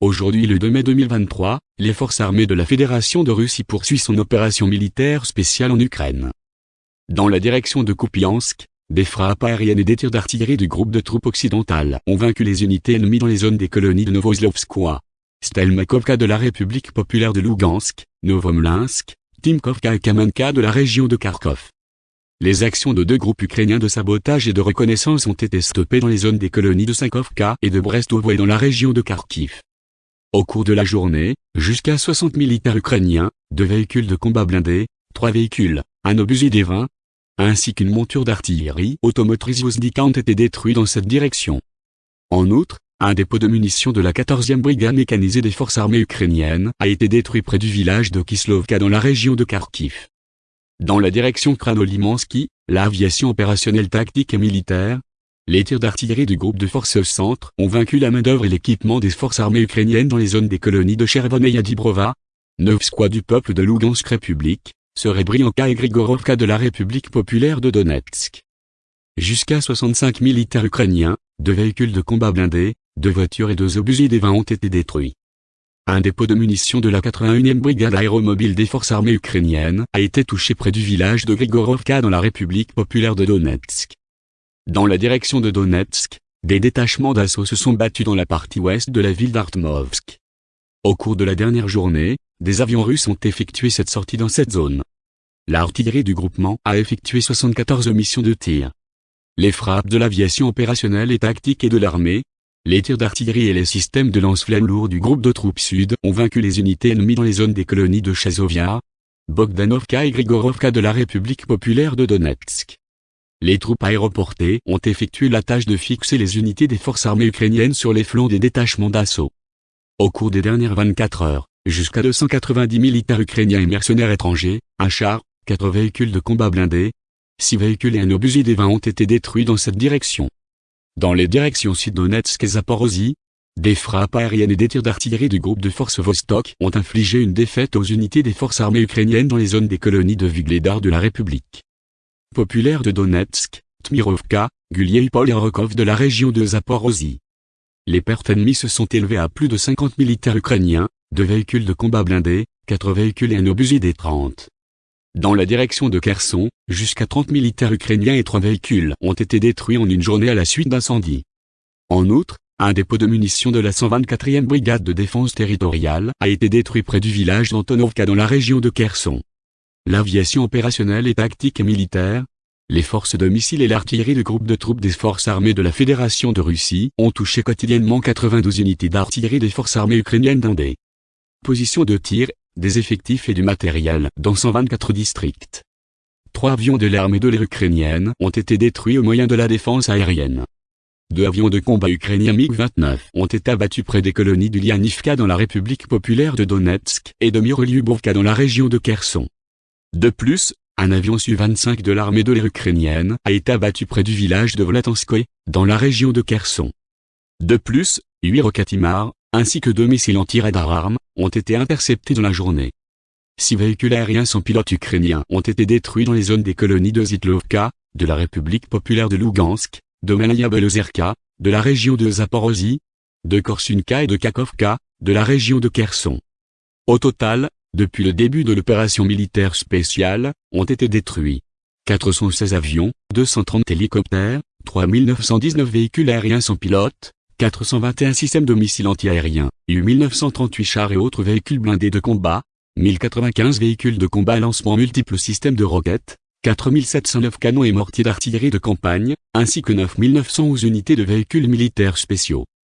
Aujourd'hui le 2 mai 2023, les forces armées de la Fédération de Russie poursuivent son opération militaire spéciale en Ukraine. Dans la direction de Kupiansk, des frappes aériennes et des tirs d'artillerie du groupe de troupes occidentales ont vaincu les unités ennemies dans les zones des colonies de Novoslovskoye, Stelmakovka de la République populaire de Lugansk, Novomlinsk, Timkovka et Kamenka de la région de Kharkov. Les actions de deux groupes ukrainiens de sabotage et de reconnaissance ont été stoppées dans les zones des colonies de Sankovka et de Brestovo et dans la région de Kharkiv. Au cours de la journée, jusqu'à 60 militaires ukrainiens, deux véhicules de combat blindés, trois véhicules, un obusier des 20, ainsi qu'une monture d'artillerie automotrice Vozdika ont été détruits dans cette direction. En outre, un dépôt de munitions de la 14e brigade mécanisée des forces armées ukrainiennes a été détruit près du village de Kislovka dans la région de Kharkiv. Dans la direction Kranolimansky, l'aviation opérationnelle tactique et militaire, les tirs d'artillerie du groupe de forces centre ont vaincu la main-d'œuvre et l'équipement des forces armées ukrainiennes dans les zones des colonies de Chervon et Yadibrova, squads du peuple de Lugansk République, Serebrianka et Grigorovka de la République populaire de Donetsk. Jusqu'à 65 militaires ukrainiens, deux véhicules de combat blindés, deux voitures et deux obusiers des 20 ont été détruits. Un dépôt de munitions de la 81e brigade aéromobile des forces armées ukrainiennes a été touché près du village de Grigorovka dans la République populaire de Donetsk. Dans la direction de Donetsk, des détachements d'assaut se sont battus dans la partie ouest de la ville d'Artmovsk. Au cours de la dernière journée, des avions russes ont effectué cette sortie dans cette zone. L'artillerie du groupement a effectué 74 missions de tir. Les frappes de l'aviation opérationnelle et tactique et de l'armée, les tirs d'artillerie et les systèmes de lance-flammes lourds du groupe de troupes sud ont vaincu les unités ennemies dans les zones des colonies de Chazovia, Bogdanovka et Grigorovka de la République populaire de Donetsk. Les troupes aéroportées ont effectué la tâche de fixer les unités des forces armées ukrainiennes sur les flancs des détachements d'assaut. Au cours des dernières 24 heures, jusqu'à 290 militaires ukrainiens et mercenaires étrangers, un char, quatre véhicules de combat blindés, six véhicules et un obusier des 20 ont été détruits dans cette direction. Dans les directions Sud-Donetsk et Zaporozhye, des frappes aériennes et des tirs d'artillerie du groupe de forces Vostok ont infligé une défaite aux unités des forces armées ukrainiennes dans les zones des colonies de Vigledar de la République populaire de Donetsk, Tmirovka, Guliaipol et Rokov de la région de Zaporozhye. Les pertes ennemies se sont élevées à plus de 50 militaires ukrainiens, deux véhicules de combat blindés, quatre véhicules et un obusier des 30. Dans la direction de Kherson, jusqu'à 30 militaires ukrainiens et trois véhicules ont été détruits en une journée à la suite d'incendies. En outre, un dépôt de munitions de la 124e brigade de défense territoriale a été détruit près du village d'Antonovka dans la région de Kherson. L'aviation opérationnelle et tactique et militaire, les forces de missiles et l'artillerie du groupe de troupes des forces armées de la Fédération de Russie ont touché quotidiennement 92 unités d'artillerie des forces armées ukrainiennes dans des positions de tir des effectifs et du matériel dans 124 districts. Trois avions de l'armée de l'air ukrainienne ont été détruits au moyen de la défense aérienne. Deux avions de combat ukrainiens MiG-29 ont été abattus près des colonies du Lianivka dans la République populaire de Donetsk et de Myrolyubovka dans la région de Kherson. De plus, un avion Su-25 de l'armée de l'air ukrainienne a été abattu près du village de Volatanskoye, dans la région de Kherson. De plus, huit roquetimars, ainsi que deux missiles anti-radar ont été interceptés dans la journée. Six véhicules aériens sans pilote ukrainiens ont été détruits dans les zones des colonies de Zitlovka, de la République populaire de Lugansk, de Malaya Belozerka, de la région de Zaporozhye, de Korsunka et de Kakovka, de la région de Kherson. Au total, depuis le début de l'opération militaire spéciale, ont été détruits 416 avions, 230 hélicoptères, 3919 véhicules aériens sans pilote, 421 systèmes de missiles antiaériens, 8938 chars et autres véhicules blindés de combat, 1095 véhicules de combat à lancement multiples systèmes de roquettes, 4709 canons et mortiers d'artillerie de campagne, ainsi que 9911 unités de véhicules militaires spéciaux.